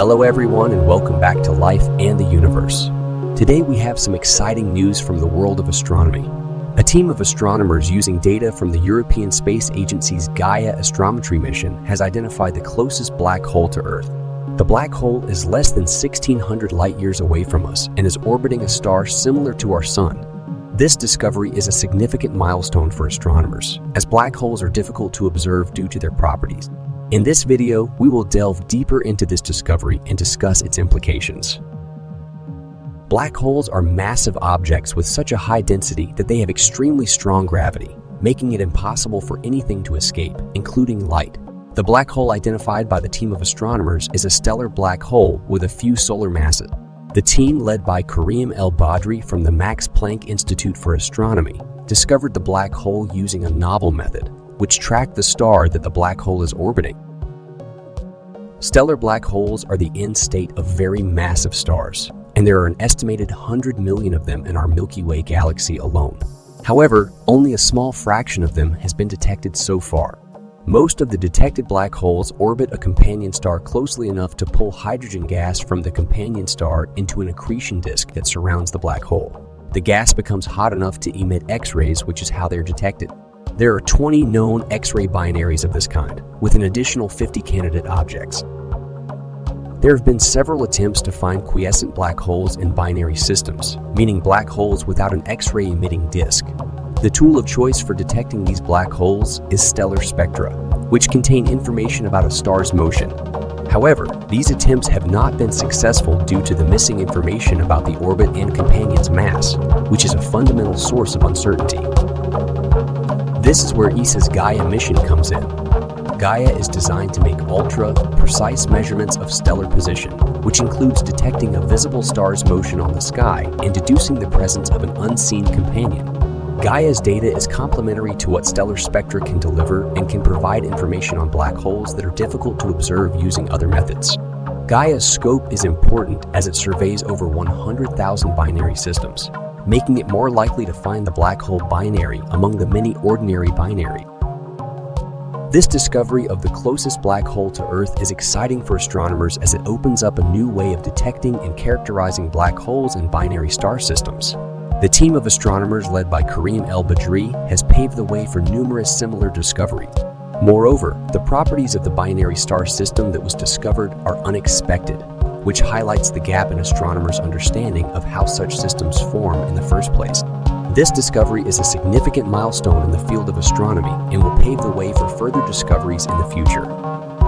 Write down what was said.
Hello everyone and welcome back to Life and the Universe. Today we have some exciting news from the world of astronomy. A team of astronomers using data from the European Space Agency's Gaia astrometry mission has identified the closest black hole to Earth. The black hole is less than 1600 light years away from us and is orbiting a star similar to our Sun. This discovery is a significant milestone for astronomers, as black holes are difficult to observe due to their properties. In this video, we will delve deeper into this discovery and discuss its implications. Black holes are massive objects with such a high density that they have extremely strong gravity, making it impossible for anything to escape, including light. The black hole identified by the team of astronomers is a stellar black hole with a few solar masses. The team led by Kareem El-Badry from the Max Planck Institute for Astronomy discovered the black hole using a novel method, which track the star that the black hole is orbiting. Stellar black holes are the end state of very massive stars, and there are an estimated 100 million of them in our Milky Way galaxy alone. However, only a small fraction of them has been detected so far. Most of the detected black holes orbit a companion star closely enough to pull hydrogen gas from the companion star into an accretion disk that surrounds the black hole. The gas becomes hot enough to emit X-rays, which is how they're detected. There are 20 known X-ray binaries of this kind, with an additional 50 candidate objects. There have been several attempts to find quiescent black holes in binary systems, meaning black holes without an X-ray emitting disk. The tool of choice for detecting these black holes is stellar spectra, which contain information about a star's motion. However, these attempts have not been successful due to the missing information about the orbit and companion's mass, which is a fundamental source of uncertainty. This is where ESA's Gaia mission comes in. Gaia is designed to make ultra-precise measurements of stellar position, which includes detecting a visible star's motion on the sky and deducing the presence of an unseen companion. Gaia's data is complementary to what stellar spectra can deliver and can provide information on black holes that are difficult to observe using other methods. Gaia's scope is important as it surveys over 100,000 binary systems, making it more likely to find the black hole binary among the many ordinary binary. This discovery of the closest black hole to Earth is exciting for astronomers as it opens up a new way of detecting and characterizing black holes in binary star systems. The team of astronomers led by Kareem El-Badry has paved the way for numerous similar discoveries. Moreover, the properties of the binary star system that was discovered are unexpected, which highlights the gap in astronomers' understanding of how such systems form in the first place. This discovery is a significant milestone in the field of astronomy and will pave the way for further discoveries in the future.